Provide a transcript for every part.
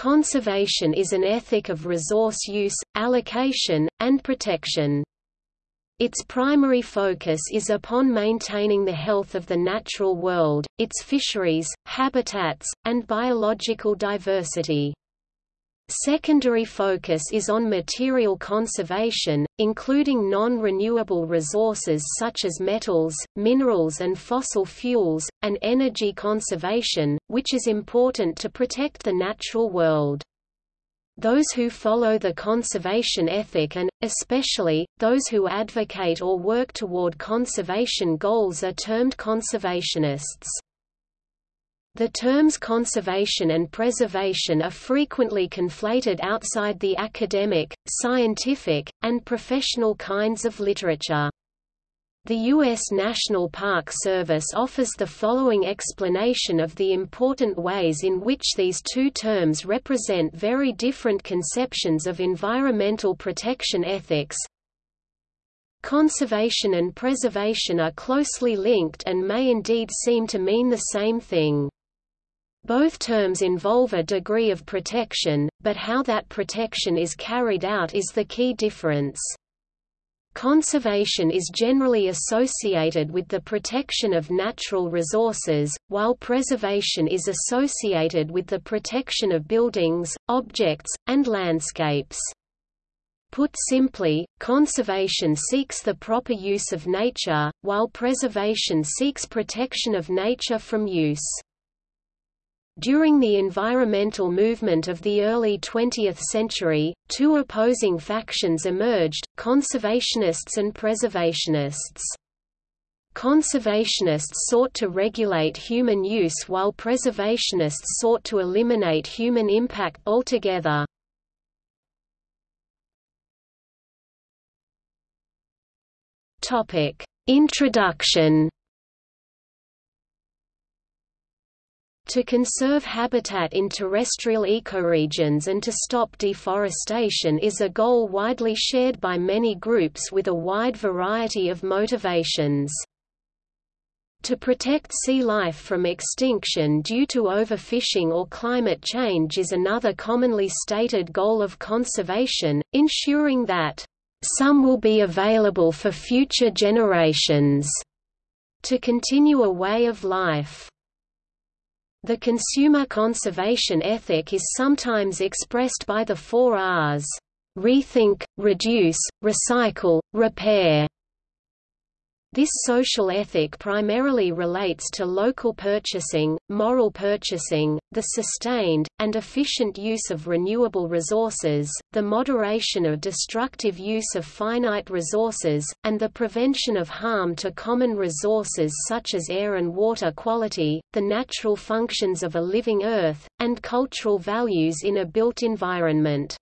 Conservation is an ethic of resource use, allocation, and protection. Its primary focus is upon maintaining the health of the natural world, its fisheries, habitats, and biological diversity. Secondary focus is on material conservation, including non-renewable resources such as metals, minerals and fossil fuels, and energy conservation, which is important to protect the natural world. Those who follow the conservation ethic and, especially, those who advocate or work toward conservation goals are termed conservationists. The terms conservation and preservation are frequently conflated outside the academic, scientific, and professional kinds of literature. The U.S. National Park Service offers the following explanation of the important ways in which these two terms represent very different conceptions of environmental protection ethics. Conservation and preservation are closely linked and may indeed seem to mean the same thing. Both terms involve a degree of protection, but how that protection is carried out is the key difference. Conservation is generally associated with the protection of natural resources, while preservation is associated with the protection of buildings, objects, and landscapes. Put simply, conservation seeks the proper use of nature, while preservation seeks protection of nature from use. During the environmental movement of the early 20th century, two opposing factions emerged, conservationists and preservationists. Conservationists sought to regulate human use while preservationists sought to eliminate human impact altogether. Introduction To conserve habitat in terrestrial ecoregions and to stop deforestation is a goal widely shared by many groups with a wide variety of motivations. To protect sea life from extinction due to overfishing or climate change is another commonly stated goal of conservation, ensuring that some will be available for future generations to continue a way of life. The consumer conservation ethic is sometimes expressed by the four Rs rethink, reduce, recycle, repair. This social ethic primarily relates to local purchasing, moral purchasing, the sustained, and efficient use of renewable resources, the moderation of destructive use of finite resources, and the prevention of harm to common resources such as air and water quality, the natural functions of a living Earth, and cultural values in a built environment.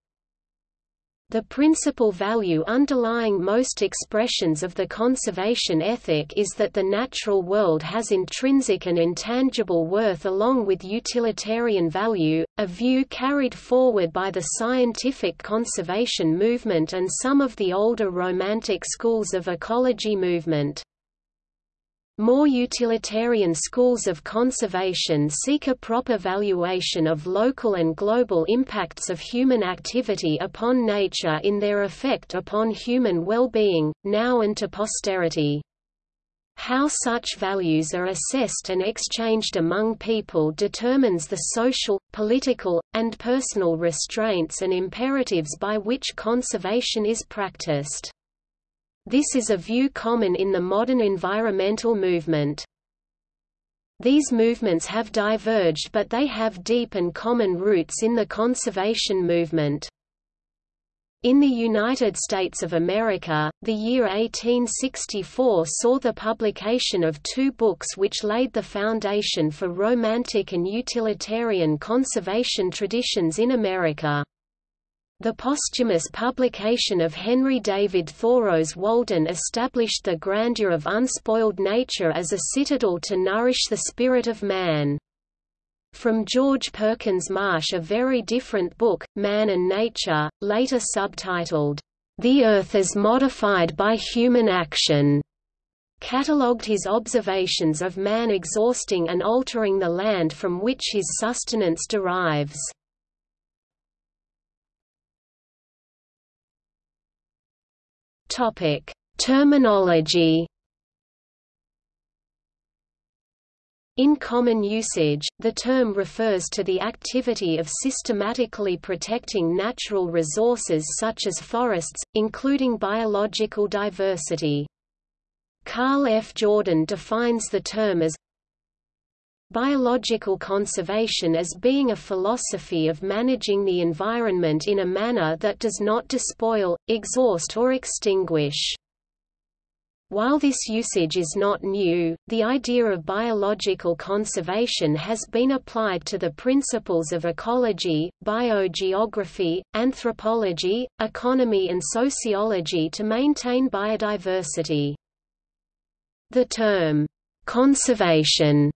The principal value underlying most expressions of the conservation ethic is that the natural world has intrinsic and intangible worth along with utilitarian value, a view carried forward by the scientific conservation movement and some of the older Romantic schools of ecology movement. More utilitarian schools of conservation seek a proper valuation of local and global impacts of human activity upon nature in their effect upon human well-being, now and to posterity. How such values are assessed and exchanged among people determines the social, political, and personal restraints and imperatives by which conservation is practiced. This is a view common in the modern environmental movement. These movements have diverged but they have deep and common roots in the conservation movement. In the United States of America, the year 1864 saw the publication of two books which laid the foundation for romantic and utilitarian conservation traditions in America. The posthumous publication of Henry David Thoreau's Walden established the grandeur of unspoiled nature as a citadel to nourish the spirit of man. From George Perkins Marsh a very different book, Man and Nature, later subtitled, The Earth as Modified by Human Action, catalogued his observations of man exhausting and altering the land from which his sustenance derives. Topic: Terminology In common usage, the term refers to the activity of systematically protecting natural resources such as forests, including biological diversity. Carl F. Jordan defines the term as biological conservation as being a philosophy of managing the environment in a manner that does not despoil, exhaust or extinguish. While this usage is not new, the idea of biological conservation has been applied to the principles of ecology, biogeography, anthropology, economy and sociology to maintain biodiversity. The term, conservation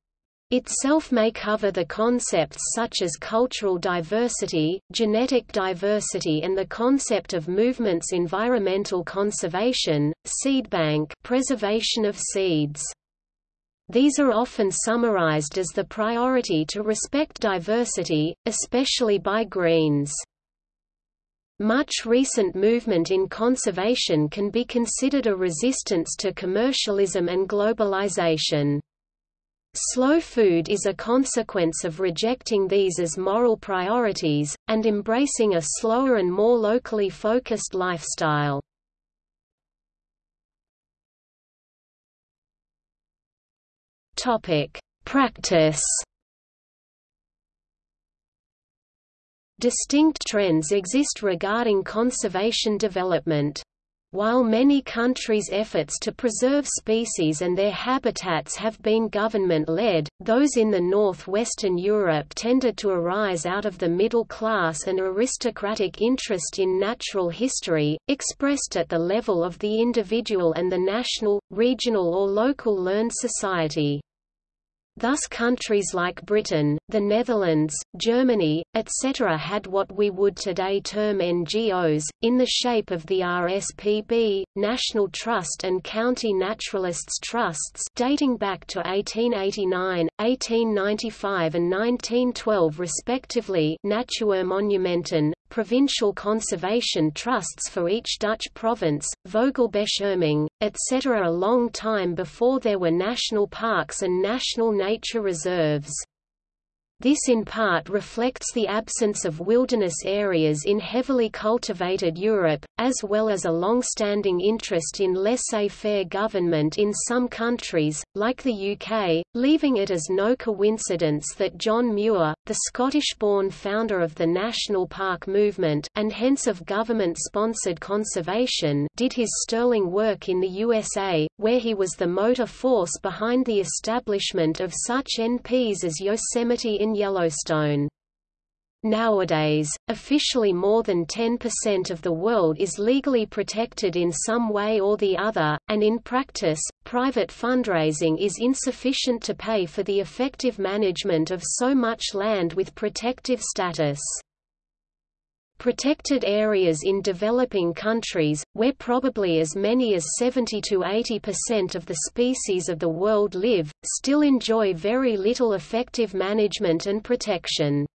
itself may cover the concepts such as cultural diversity, genetic diversity and the concept of movements environmental conservation, seedbank preservation of seeds. These are often summarized as the priority to respect diversity, especially by Greens. Much recent movement in conservation can be considered a resistance to commercialism and globalization. Slow food is a consequence of rejecting these as moral priorities, and embracing a slower and more locally focused lifestyle. Practice Distinct trends exist regarding conservation development. While many countries' efforts to preserve species and their habitats have been government-led, those in the northwestern Europe tended to arise out of the middle class and aristocratic interest in natural history, expressed at the level of the individual and the national, regional or local learned society. Thus countries like Britain, the Netherlands, Germany, etc. had what we would today term NGOs, in the shape of the RSPB, National Trust and County Naturalists Trusts dating back to 1889, 1895 and 1912 respectively Natuurmonumenten, provincial conservation trusts for each Dutch province, Vogelbescherming, etc. a long time before there were national parks and national nature reserves. This in part reflects the absence of wilderness areas in heavily cultivated Europe, as well as a long-standing interest in laissez-faire government in some countries, like the UK, leaving it as no coincidence that John Muir, the Scottish-born founder of the National Park movement and hence of government-sponsored conservation did his sterling work in the USA, where he was the motor force behind the establishment of such NPs as Yosemite in Yellowstone. Nowadays, officially more than 10% of the world is legally protected in some way or the other, and in practice, private fundraising is insufficient to pay for the effective management of so much land with protective status. Protected areas in developing countries, where probably as many as 70 to 80% of the species of the world live, still enjoy very little effective management and protection.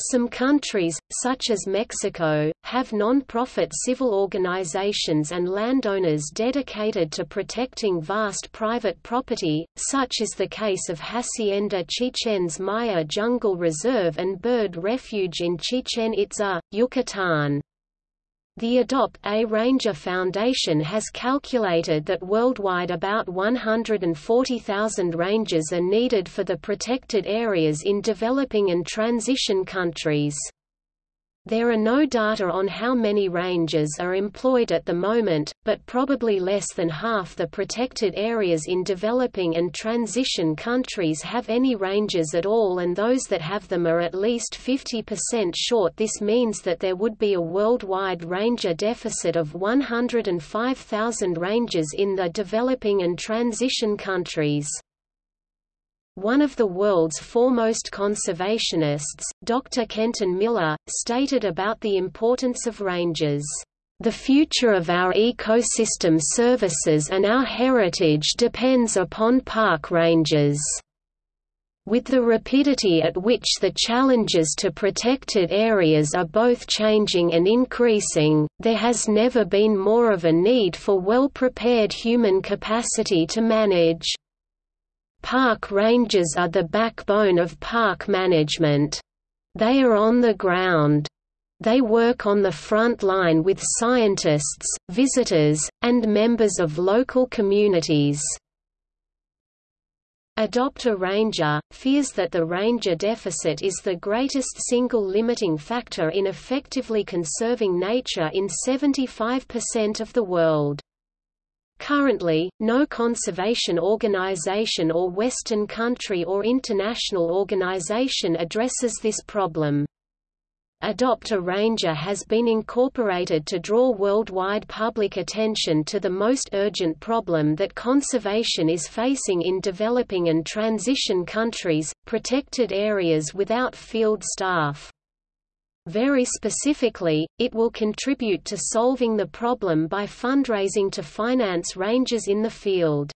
Some countries, such as Mexico, have non-profit civil organizations and landowners dedicated to protecting vast private property, such is the case of Hacienda Chichen's Maya Jungle Reserve and Bird Refuge in Chichen Itza, Yucatan. The Adopt a Ranger Foundation has calculated that worldwide about 140,000 rangers are needed for the protected areas in developing and transition countries. There are no data on how many rangers are employed at the moment, but probably less than half the protected areas in developing and transition countries have any rangers at all and those that have them are at least 50% short This means that there would be a worldwide ranger deficit of 105,000 rangers in the developing and transition countries. One of the world's foremost conservationists, Dr. Kenton Miller, stated about the importance of rangers, "...the future of our ecosystem services and our heritage depends upon park rangers." With the rapidity at which the challenges to protected areas are both changing and increasing, there has never been more of a need for well-prepared human capacity to manage. Park rangers are the backbone of park management. They are on the ground. They work on the front line with scientists, visitors, and members of local communities. Adopt a Ranger, fears that the ranger deficit is the greatest single limiting factor in effectively conserving nature in 75% of the world. Currently, no conservation organization or Western country or international organization addresses this problem. Adopt a Ranger has been incorporated to draw worldwide public attention to the most urgent problem that conservation is facing in developing and transition countries, protected areas without field staff. Very specifically, it will contribute to solving the problem by fundraising to finance rangers in the field.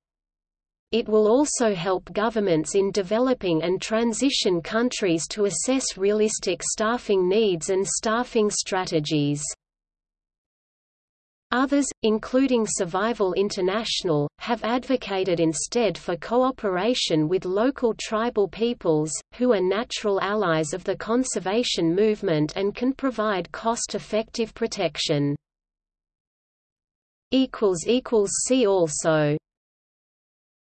It will also help governments in developing and transition countries to assess realistic staffing needs and staffing strategies. Others, including Survival International, have advocated instead for cooperation with local tribal peoples, who are natural allies of the conservation movement and can provide cost-effective protection. See also